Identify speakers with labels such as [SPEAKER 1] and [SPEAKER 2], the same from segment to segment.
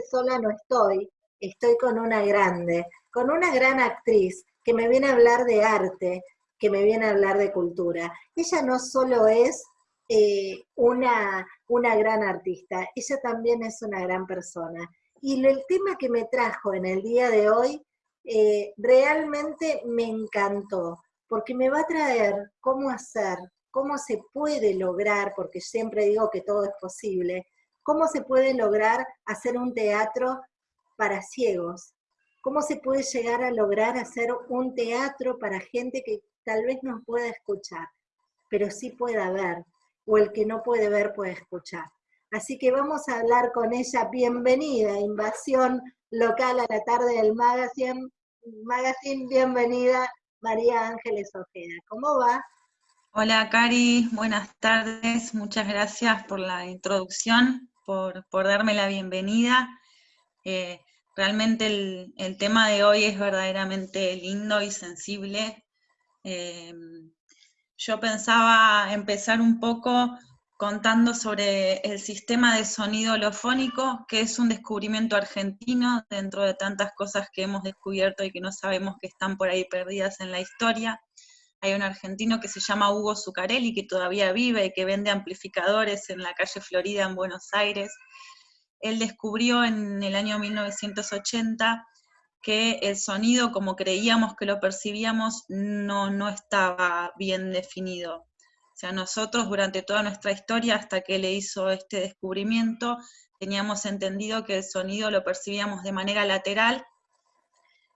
[SPEAKER 1] sola no estoy, estoy con una grande, con una gran actriz que me viene a hablar de arte, que me viene a hablar de cultura. Ella no solo es eh, una, una gran artista, ella también es una gran persona. Y el tema que me trajo en el día de hoy eh, realmente me encantó, porque me va a traer cómo hacer, cómo se puede lograr, porque siempre digo que todo es posible, cómo se puede lograr hacer un teatro para ciegos, cómo se puede llegar a lograr hacer un teatro para gente que tal vez no pueda escuchar, pero sí pueda ver, o el que no puede ver puede escuchar. Así que vamos a hablar con ella. Bienvenida, Invasión Local a la tarde del Magazine. Magazine, bienvenida, María Ángeles Ojeda. ¿Cómo va?
[SPEAKER 2] Hola, Cari. Buenas tardes. Muchas gracias por la introducción, por, darme la bienvenida. Eh, realmente el, tema de hoy es verdaderamente lindo y sensible. Eh, yo pensaba empezar un poco contando sobre el sistema de sonido holofónico, que es un descubrimiento argentino dentro de tantas cosas que hemos descubierto y que no sabemos que están por ahí perdidas en la historia. Hay un argentino que se llama Hugo Zucarelli, que todavía vive y que vende amplificadores en la calle Florida en Buenos Aires. Él descubrió en el año 1980 que el sonido, como creíamos que lo percibíamos, no, no estaba bien definido sea, nosotros durante toda nuestra historia, hasta que él hizo este descubrimiento, teníamos entendido que el sonido lo percibíamos de manera lateral,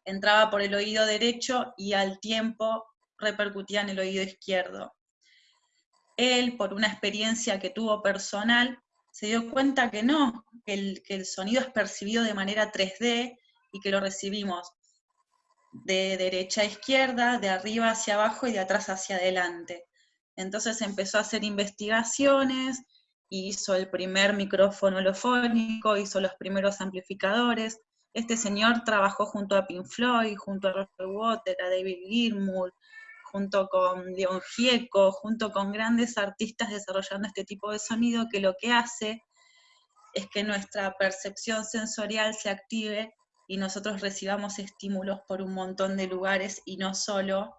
[SPEAKER 2] entraba por el oído derecho y al tiempo repercutía en el oído izquierdo. Él, por una experiencia que tuvo personal, se dio cuenta que no, que el, sonido es percibido de manera 3D y que lo recibimos de derecha a izquierda, de arriba hacia abajo y de atrás hacia adelante. Entonces empezó a hacer investigaciones, hizo el primer micrófono holofónico, hizo los primeros amplificadores. Este señor trabajó junto a Pink Floyd, junto a Roger Water, a David Gilmour, junto con Gieco, junto con grandes artistas desarrollando este tipo de sonido que lo que hace es que nuestra percepción sensorial se active y nosotros recibamos estímulos por un montón de lugares y no solo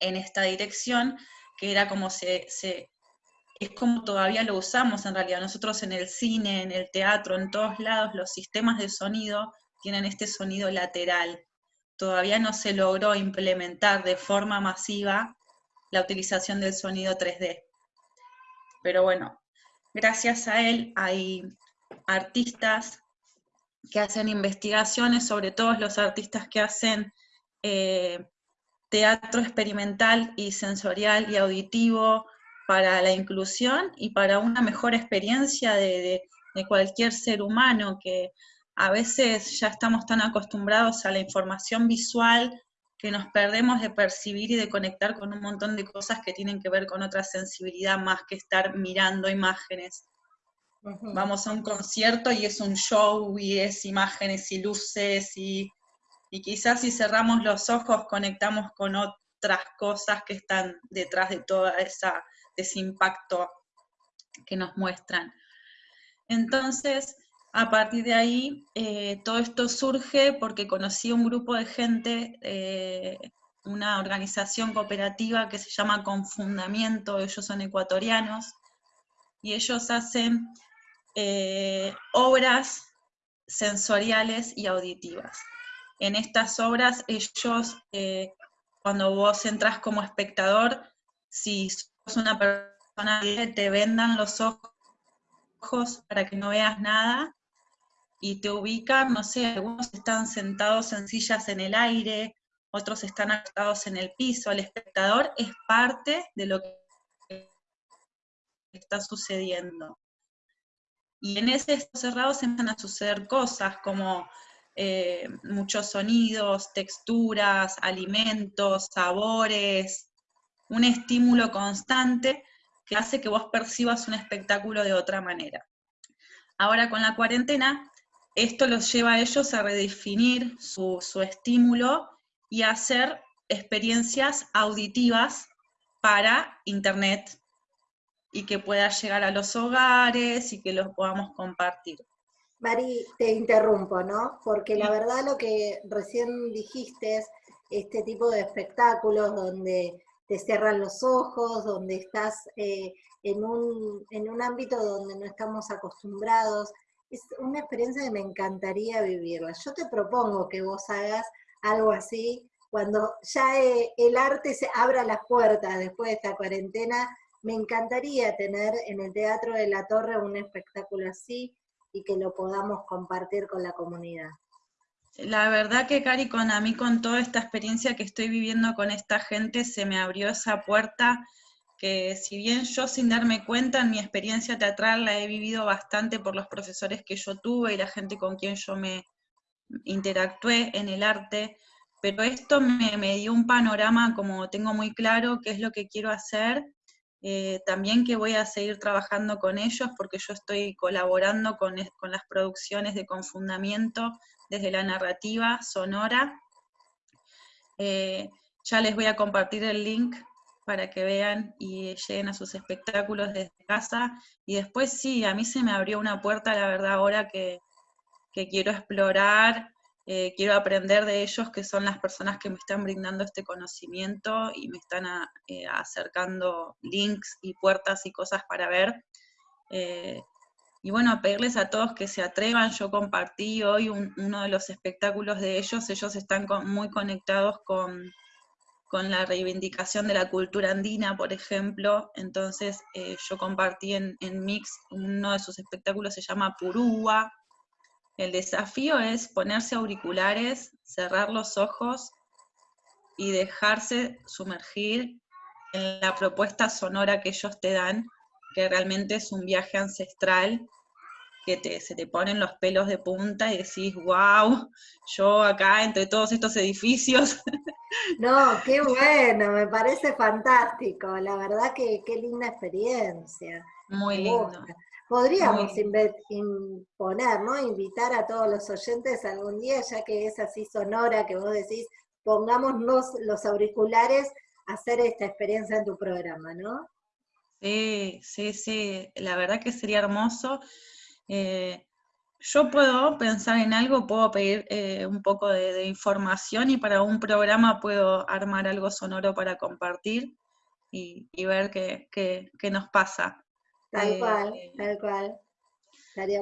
[SPEAKER 2] en esta dirección, que era como se, es como todavía lo usamos en realidad. Nosotros en el cine, en el teatro, en todos lados, los sistemas de sonido tienen este sonido lateral. Todavía no se logró implementar de forma masiva la utilización del sonido 3D. Pero bueno, gracias a él hay artistas que hacen investigaciones, sobre todo los artistas que hacen eh, teatro experimental y sensorial y auditivo para la inclusión y para una mejor experiencia de, cualquier ser humano, que a veces ya estamos tan acostumbrados a la información visual que nos perdemos de percibir y de conectar con un montón de cosas que tienen que ver con otra sensibilidad más que estar mirando imágenes. Vamos a un concierto y es un show y es imágenes y luces y y quizás si cerramos los ojos conectamos con otras cosas que están detrás de todo ese impacto que nos muestran. Entonces, a partir de ahí, eh, todo esto surge porque conocí un grupo de gente, eh, una organización cooperativa que se llama Confundamiento, ellos son ecuatorianos, y ellos hacen eh, obras sensoriales y auditivas. En estas obras ellos, cuando vos entras como espectador, si sos una persona te vendan los ojos para que no veas nada y te ubican, no sé, algunos están sentados en sillas en el aire, otros están acostados en el piso, el espectador es parte de lo que está sucediendo. Y en ese cerrado se empiezan a suceder cosas como eh, muchos sonidos, texturas, alimentos, sabores, un estímulo constante que hace que vos percibas un espectáculo de otra manera. Ahora con la cuarentena, esto los lleva a ellos a redefinir su, su estímulo y a hacer experiencias auditivas para Internet y que pueda llegar a los hogares y que los podamos compartir.
[SPEAKER 1] Mari, te interrumpo, ¿no? Porque la verdad lo que recién dijiste es este tipo de espectáculos donde te cierran los ojos, donde estás eh, en, un, en un ámbito donde no estamos acostumbrados. Es una experiencia que me encantaría vivirla. Yo te propongo que vos hagas algo así cuando ya eh, el arte se abra las puertas después de esta cuarentena. Me encantaría tener en el Teatro de la Torre un espectáculo así y que lo podamos compartir con la comunidad.
[SPEAKER 2] La verdad que, Cari, con a mí, con toda esta experiencia que estoy viviendo con esta gente, se me abrió esa puerta que si bien yo sin darme cuenta en mi experiencia teatral la he vivido bastante por los profesores que yo tuve y la gente con quien yo me interactué en el arte, pero esto me, me dio un panorama como tengo muy claro qué es lo que quiero hacer eh, también que voy a seguir trabajando con ellos porque yo estoy colaborando con, las producciones de confundamiento desde la narrativa sonora. Eh, ya les voy a compartir el link para que vean y lleguen a sus espectáculos desde casa. Y después sí, a mí se me abrió una puerta, la verdad, ahora que, que quiero explorar eh, quiero aprender de ellos, que son las personas que me están brindando este conocimiento y me están eh, acercando links y puertas y cosas para ver. Eh, y bueno, pedirles a todos que se atrevan. Yo compartí hoy uno de los espectáculos de ellos. Ellos están muy conectados con, con, la reivindicación de la cultura andina, por ejemplo. Entonces yo compartí en, en Mix uno de sus espectáculos, se llama Purúa, el desafío es ponerse auriculares, cerrar los ojos y dejarse sumergir en la propuesta sonora que ellos te dan, que realmente es un viaje ancestral, que te, se te ponen los pelos de punta y decís, wow, yo acá entre todos estos edificios.
[SPEAKER 1] No, qué bueno, me parece fantástico, la verdad que qué linda experiencia.
[SPEAKER 2] Muy lindo.
[SPEAKER 1] Podríamos imponer, ¿no? Invitar a todos los oyentes algún día, ya que es así sonora que vos decís, pongámonos los auriculares a hacer esta experiencia en tu programa, ¿no?
[SPEAKER 2] Sí, sí, sí, la verdad que sería hermoso. Eh, yo puedo pensar en algo, puedo pedir eh, un poco de, información y para un programa puedo armar algo sonoro para compartir y, ver qué, qué nos pasa.
[SPEAKER 1] Tal cual, eh, tal cual.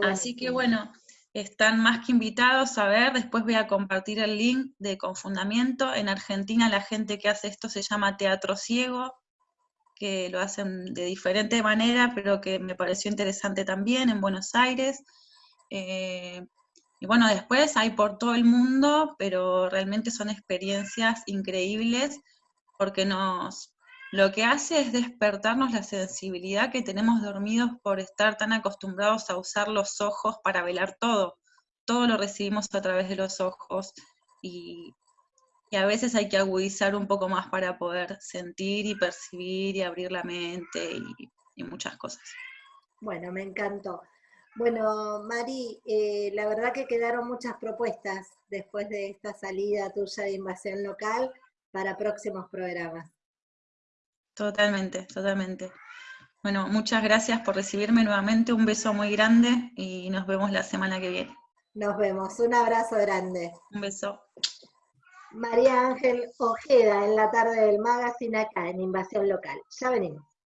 [SPEAKER 2] Así que bueno, están más que invitados a ver, después voy a compartir el link de Confundamiento. En Argentina la gente que hace esto se llama Teatro Ciego, que lo hacen de diferente manera, pero que me pareció interesante también en Buenos Aires. Eh, y bueno, después hay por todo el mundo, pero realmente son experiencias increíbles porque nos, lo que hace es despertarnos la sensibilidad que tenemos dormidos por estar tan acostumbrados a usar los ojos para velar todo. Todo lo recibimos a través de los ojos y, a veces hay que agudizar un poco más para poder sentir y percibir y abrir la mente y, muchas cosas.
[SPEAKER 1] Bueno, me encantó. Bueno, Mari, eh, la verdad que quedaron muchas propuestas después de esta salida tuya de invasión local para próximos programas.
[SPEAKER 2] Totalmente, totalmente. Bueno, muchas gracias por recibirme nuevamente, un beso muy grande y nos vemos la semana que viene.
[SPEAKER 1] Nos vemos, un abrazo grande.
[SPEAKER 2] Un beso.
[SPEAKER 1] María Ángel Ojeda en la tarde del magazine acá en Invasión Local. Ya venimos.